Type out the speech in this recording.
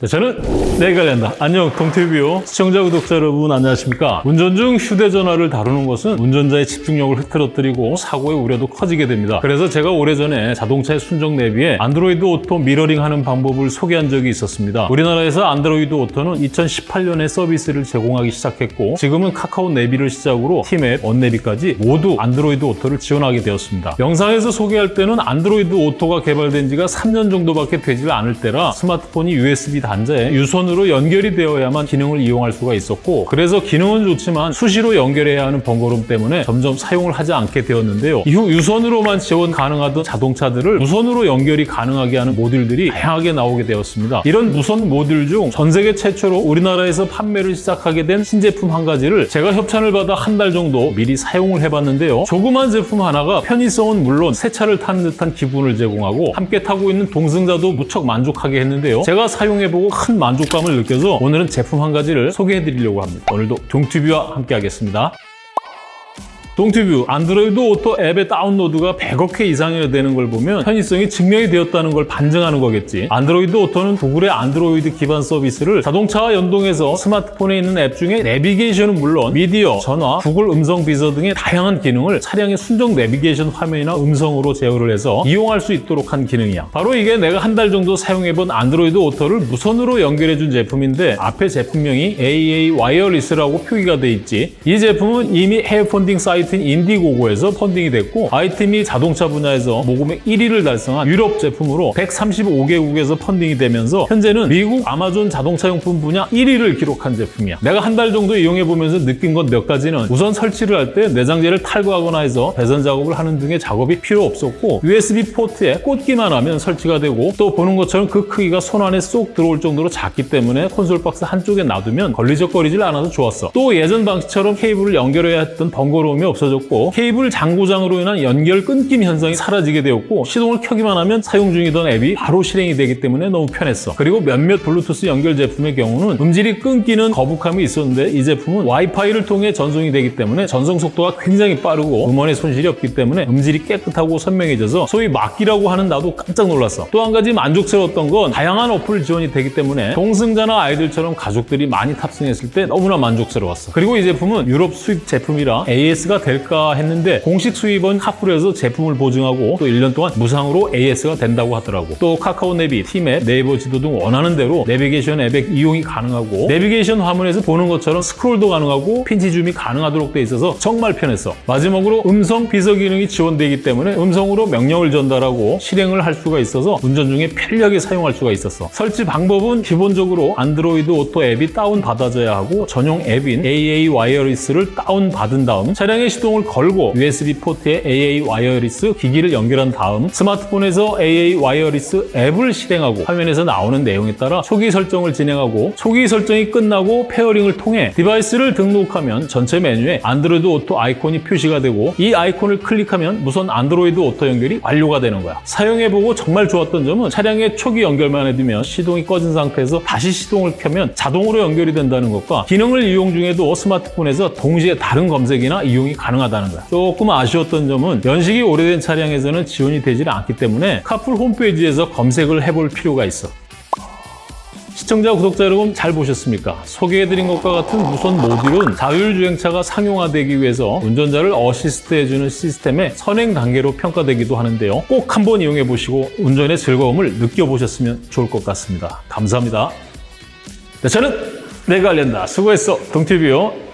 네, 저는 내관련다. 안녕 동티뷰 시청자 구독자 여러분 안녕하십니까? 운전 중 휴대전화를 다루는 것은 운전자의 집중력을 흐트러뜨리고 사고의 우려도 커지게 됩니다. 그래서 제가 오래전에 자동차의 순정 내비에 안드로이드 오토 미러링 하는 방법을 소개한 적이 있었습니다. 우리나라에서 안드로이드 오토는 2018년에 서비스를 제공하기 시작했고 지금은 카카오 내비를 시작으로 티맵, 원내비까지 모두 안드로이드 오토를 지원하게 되었습니다. 영상에서 소개할 때는 안드로이드 오토가 개발된 지가 3년 정도밖에 되질 않을 때라 스마트폰이 USB 단자에 유선으로 연결이 되어야만 기능을 이용할 수가 있었고 그래서 기능은 좋지만 수시로 연결해야 하는 번거로움 때문에 점점 사용을 하지 않게 되었는데요. 이후 유선으로만 지원 가능하던 자동차들을 무선으로 연결이 가능하게 하는 모듈들이 다양하게 나오게 되었습니다. 이런 무선 모듈 중 전 세계 최초로 우리나라에서 판매를 시작하게 된 신제품 한 가지를 제가 협찬을 받아 한 달 정도 미리 사용을 해봤는데요. 조그만 제품 하나가 편의성은 물론 새 차를 타는 듯한 기분을 제공하고 함께 타고 있는 동승자도 무척 만족하게 했는데요. 제가 사용해보고 큰 만족감을 느껴서 오늘은 제품 한 가지를 소개해드리려고 합니다. 오늘도 동튜브와 함께 하겠습니다. 동티뷰 안드로이드 오토 앱의 다운로드가 100억 회 이상이나 되는 걸 보면 편의성이 증명이 되었다는 걸 반증하는 거겠지. 안드로이드 오토는 구글의 안드로이드 기반 서비스를 자동차와 연동해서 스마트폰에 있는 앱 중에 내비게이션은 물론 미디어, 전화, 구글 음성 비서 등의 다양한 기능을 차량의 순정 내비게이션 화면이나 음성으로 제어를 해서 이용할 수 있도록 한 기능이야. 바로 이게 내가 한 달 정도 사용해본 안드로이드 오토를 무선으로 연결해준 제품인데 앞에 제품명이 AA Wireless라고 표기가 돼 있지. 이 제품은 이미 해외 펀딩 사이트 사이트인 인디고고에서 펀딩이 됐고 아이템이 자동차 분야에서 모금액 1위를 달성한 유럽 제품으로 135개국에서 펀딩이 되면서 현재는 미국 아마존 자동차용품 분야 1위를 기록한 제품이야. 내가 한 달 정도 이용해보면서 느낀 것몇 가지는 우선 설치를 할 때 내장재를 탈거하거나 해서 배선 작업을 하는 등의 작업이 필요 없었고 USB 포트에 꽂기만 하면 설치가 되고 또 보는 것처럼 그 크기가 손 안에 쏙 들어올 정도로 작기 때문에 콘솔 박스 한쪽에 놔두면 걸리적거리질 않아서 좋았어. 또 예전 방식처럼 케이블을 연결해야 했던 번거로움이 없어졌고 케이블 잔고장으로 인한 연결 끊김 현상이 사라지게 되었고 시동을 켜기만 하면 사용 중이던 앱이 바로 실행이 되기 때문에 너무 편했어. 그리고 몇몇 블루투스 연결 제품의 경우는 음질이 끊기는 거북함이 있었는데 이 제품은 와이파이를 통해 전송이 되기 때문에 전송 속도가 굉장히 빠르고 음원의 손실이 없기 때문에 음질이 깨끗하고 선명해져서 소위 막귀라고 하는 나도 깜짝 놀랐어. 또 한 가지 만족스러웠던 건 다양한 어플 지원이 되기 때문에 동승자나 아이들처럼 가족들이 많이 탑승했을 때 너무나 만족스러웠어. 그리고 이 제품은 유럽 수입 제품이라 AS가 될까 했는데 공식 수입은 카풀에서 제품을 보증하고 또 1년 동안 무상으로 AS가 된다고 하더라고. 또 카카오 내비, 티맵, 네이버 지도 등 원하는 대로 내비게이션 앱의 이용이 가능하고 내비게이션 화면에서 보는 것처럼 스크롤도 가능하고 pinch zoom이 가능하도록 돼 있어서 정말 편했어. 마지막으로 음성 비서 기능이 지원되기 때문에 음성으로 명령을 전달하고 실행을 할 수가 있어서 운전 중에 편리하게 사용할 수가 있었어. 설치 방법은 기본적으로 안드로이드 오토 앱이 다운 받아져야 하고 전용 앱인 AA Wireless를 다운 받은 다음 차량의 시동을 걸고 USB 포트에 AA Wireless 기기를 연결한 다음 스마트폰에서 AA Wireless 앱을 실행하고 화면에서 나오는 내용에 따라 초기 설정을 진행하고 초기 설정이 끝나고 pairing을 통해 device를 등록하면 전체 메뉴에 안드로이드 오토 아이콘이 표시가 되고 이 아이콘을 클릭하면 무선 안드로이드 오토 연결이 완료가 되는 거야. 사용해보고 정말 좋았던 점은 차량의 초기 연결만 해두면 시동이 꺼진 상태에서 다시 시동을 켜면 자동으로 연결이 된다는 것과 기능을 이용 중에도 스마트폰에서 동시에 다른 검색이나 이용이 가능하다는 거야. 조금 아쉬웠던 점은 연식이 오래된 차량에서는 지원이 되질 않기 때문에 카풀 홈페이지에서 검색을 해볼 필요가 있어. 시청자, 구독자 여러분 잘 보셨습니까? 소개해드린 것과 같은 무선 모듈은 자율주행차가 상용화되기 위해서 운전자를 어시스트 해주는 시스템의 선행 단계로 평가되기도 하는데요. 꼭 한번 이용해보시고 운전의 즐거움을 느껴보셨으면 좋을 것 같습니다. 감사합니다. 네, 저는 내가 알린다. 수고했어. 동티뷰요.